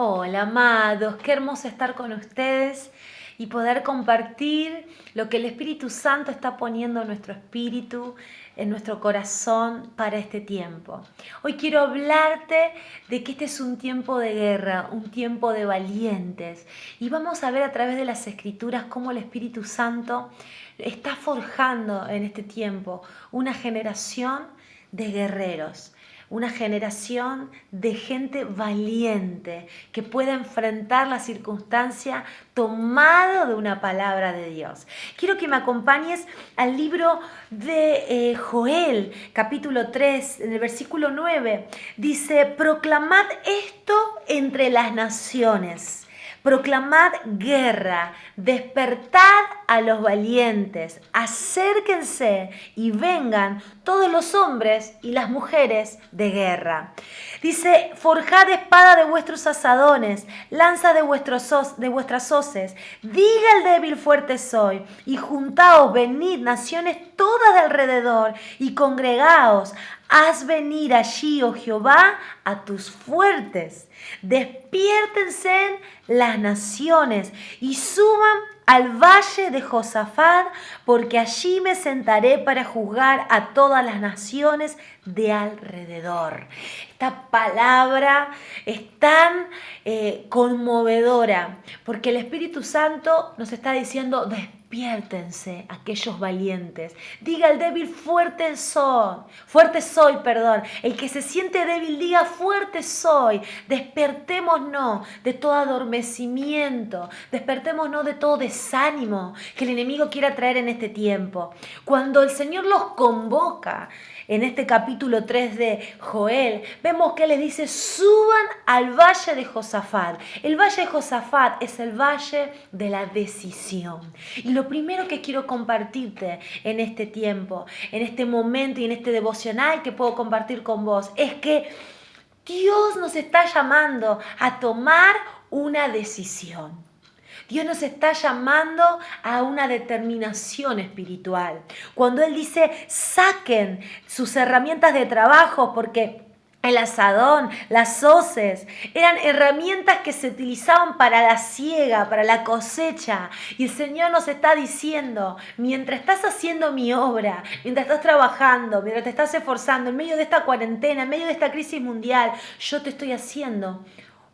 Hola, amados, qué hermoso estar con ustedes y poder compartir lo que el Espíritu Santo está poniendo en nuestro espíritu, en nuestro corazón para este tiempo. Hoy quiero hablarte de que este es un tiempo de guerra, un tiempo de valientes y vamos a ver a través de las escrituras cómo el Espíritu Santo está forjando en este tiempo una generación de guerreros una generación de gente valiente que pueda enfrentar la circunstancia tomado de una palabra de Dios. Quiero que me acompañes al libro de eh, Joel, capítulo 3, en el versículo 9. Dice, proclamad esto entre las naciones Proclamad guerra, despertad a los valientes, acérquense y vengan todos los hombres y las mujeres de guerra. Dice, forjad espada de vuestros asadones, lanza de, vuestros de vuestras hoces, diga el débil fuerte soy, y juntaos, venid naciones todas de alrededor, y congregaos, haz venir allí, oh Jehová, a tus fuertes. Despiértense las naciones y suban al valle de Josafat, porque allí me sentaré para juzgar a todas las naciones de alrededor. Esta palabra es tan eh, conmovedora, porque el Espíritu Santo nos está diciendo, despiértense aquellos valientes. Diga el débil, fuerte soy, fuerte soy, perdón. El que se siente débil, diga, fuerte soy. Despertémonos de todo adormecimiento, despertémonos de todo desánimo que el enemigo quiera traer en este tiempo. Cuando el Señor los convoca, en este capítulo 3 de Joel, vemos que les dice, suban al valle de Josafat. El valle de Josafat es el valle de la decisión. Lo primero que quiero compartirte en este tiempo, en este momento y en este devocional que puedo compartir con vos, es que Dios nos está llamando a tomar una decisión. Dios nos está llamando a una determinación espiritual. Cuando Él dice, saquen sus herramientas de trabajo porque el asadón, las hoces, eran herramientas que se utilizaban para la siega, para la cosecha. Y el Señor nos está diciendo, mientras estás haciendo mi obra, mientras estás trabajando, mientras te estás esforzando, en medio de esta cuarentena, en medio de esta crisis mundial, yo te estoy haciendo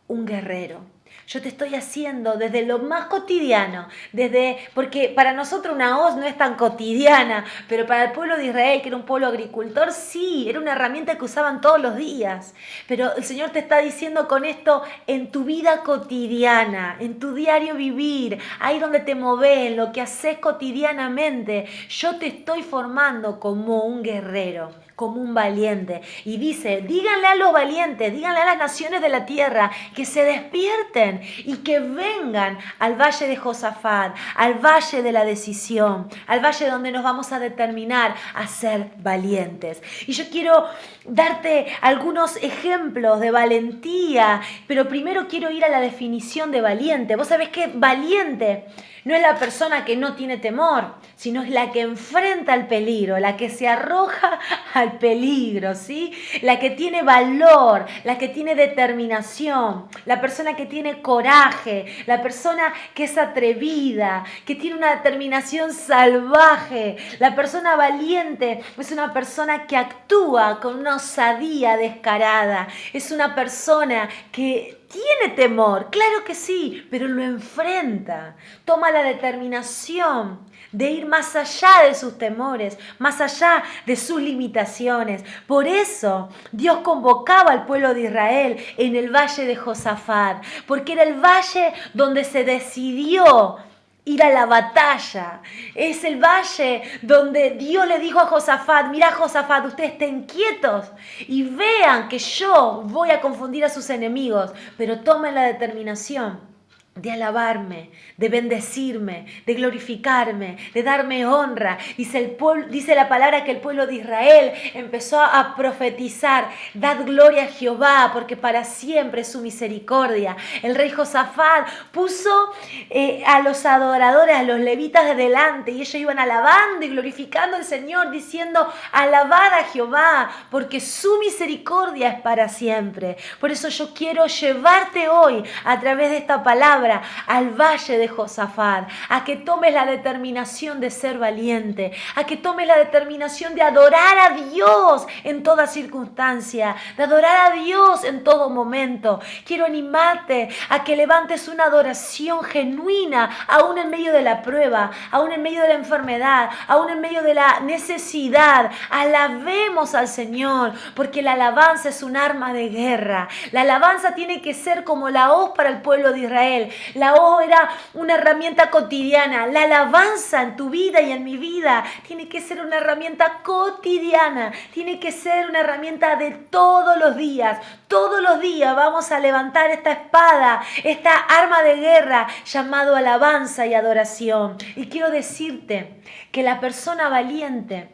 un guerrero yo te estoy haciendo desde lo más cotidiano, desde porque para nosotros una hoz no es tan cotidiana, pero para el pueblo de Israel, que era un pueblo agricultor, sí, era una herramienta que usaban todos los días. Pero el Señor te está diciendo con esto en tu vida cotidiana, en tu diario vivir, ahí donde te moves, lo que haces cotidianamente, yo te estoy formando como un guerrero como un valiente. Y dice, díganle a los valientes, díganle a las naciones de la tierra que se despierten y que vengan al valle de Josafat, al valle de la decisión, al valle donde nos vamos a determinar a ser valientes. Y yo quiero darte algunos ejemplos de valentía, pero primero quiero ir a la definición de valiente. Vos sabés que valiente no es la persona que no tiene temor, sino es la que enfrenta el peligro, la que se arroja al peligro, ¿sí? La que tiene valor, la que tiene determinación, la persona que tiene coraje, la persona que es atrevida, que tiene una determinación salvaje. La persona valiente es una persona que actúa con una osadía descarada, es una persona que tiene temor, claro que sí, pero lo enfrenta, toma la determinación de ir más allá de sus temores, más allá de sus limitaciones. Por eso Dios convocaba al pueblo de Israel en el valle de Josafat, porque era el valle donde se decidió ir a la batalla. Es el valle donde Dios le dijo a Josafat, mira Josafat, ustedes estén quietos y vean que yo voy a confundir a sus enemigos, pero tomen la determinación de alabarme, de bendecirme, de glorificarme, de darme honra. Dice, la palabra que el pueblo de Israel empezó a profetizar, dad gloria a Jehová, porque para siempre es su misericordia. El rey Josafat puso eh, a los adoradores, a los levitas de delante, y ellos iban alabando y glorificando al Señor, diciendo, alabad a Jehová, porque su misericordia es para siempre. Por eso yo quiero llevarte hoy a través de esta palabra al valle de Josafat, a que tomes la determinación de ser valiente, a que tomes la determinación de adorar a Dios en toda circunstancia, de adorar a Dios en todo momento. Quiero animarte a que levantes una adoración genuina, aún en medio de la prueba, aún en medio de la enfermedad, aún en medio de la necesidad. Alabemos al Señor, porque la alabanza es un arma de guerra. La alabanza tiene que ser como la hoz para el pueblo de Israel. La O era una herramienta cotidiana. La alabanza en tu vida y en mi vida tiene que ser una herramienta cotidiana. Tiene que ser una herramienta de todos los días. Todos los días vamos a levantar esta espada, esta arma de guerra llamado alabanza y adoración. Y quiero decirte que la persona valiente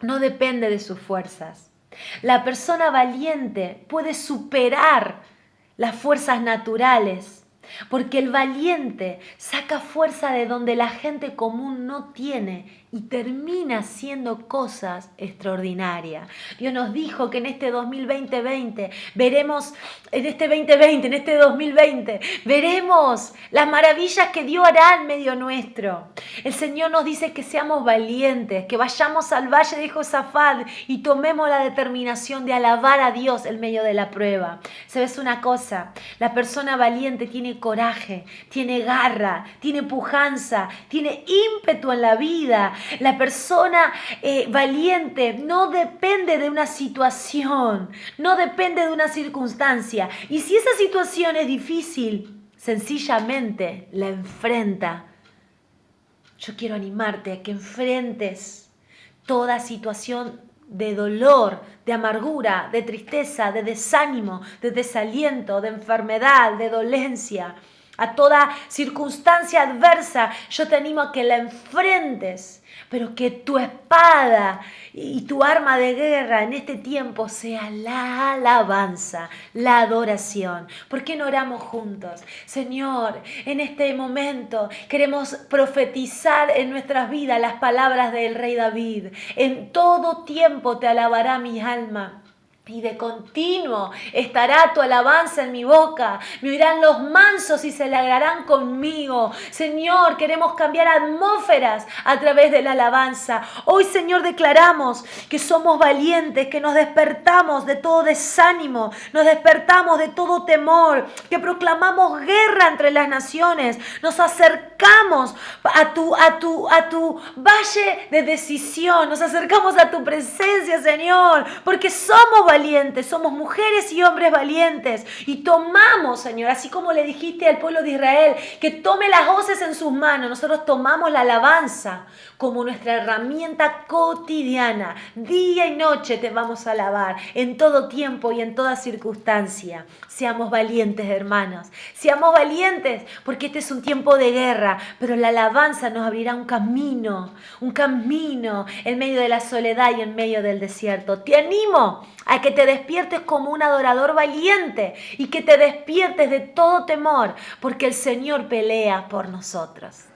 no depende de sus fuerzas. La persona valiente puede superar las fuerzas naturales porque el valiente saca fuerza de donde la gente común no tiene y termina haciendo cosas extraordinarias. Dios nos dijo que en este 2020 veremos, en este 2020, en este 2020, veremos las maravillas que Dios hará en medio nuestro. El Señor nos dice que seamos valientes, que vayamos al valle de Josafat y tomemos la determinación de alabar a Dios en medio de la prueba. ¿Sabes una cosa? La persona valiente tiene coraje, tiene garra, tiene pujanza, tiene ímpetu en la vida la persona eh, valiente no depende de una situación, no depende de una circunstancia. Y si esa situación es difícil, sencillamente la enfrenta. Yo quiero animarte a que enfrentes toda situación de dolor, de amargura, de tristeza, de desánimo, de desaliento, de enfermedad, de dolencia, a toda circunstancia adversa, yo te animo a que la enfrentes pero que tu espada y tu arma de guerra en este tiempo sea la alabanza, la adoración. ¿Por qué no oramos juntos? Señor, en este momento queremos profetizar en nuestras vidas las palabras del rey David. En todo tiempo te alabará mi alma. Y de continuo estará tu alabanza en mi boca. Me oirán los mansos y se alegrarán conmigo. Señor, queremos cambiar atmósferas a través de la alabanza. Hoy, Señor, declaramos que somos valientes, que nos despertamos de todo desánimo, nos despertamos de todo temor, que proclamamos guerra entre las naciones, nos acercamos a tu, a tu, a tu valle de decisión, nos acercamos a tu presencia, Señor, porque somos valientes somos mujeres y hombres valientes y tomamos, Señor, así como le dijiste al pueblo de Israel, que tome las voces en sus manos, nosotros tomamos la alabanza como nuestra herramienta cotidiana. Día y noche te vamos a alabar, en todo tiempo y en toda circunstancia. Seamos valientes, hermanos, seamos valientes, porque este es un tiempo de guerra, pero la alabanza nos abrirá un camino, un camino en medio de la soledad y en medio del desierto. Te animo a que te despiertes como un adorador valiente y que te despiertes de todo temor, porque el Señor pelea por nosotros.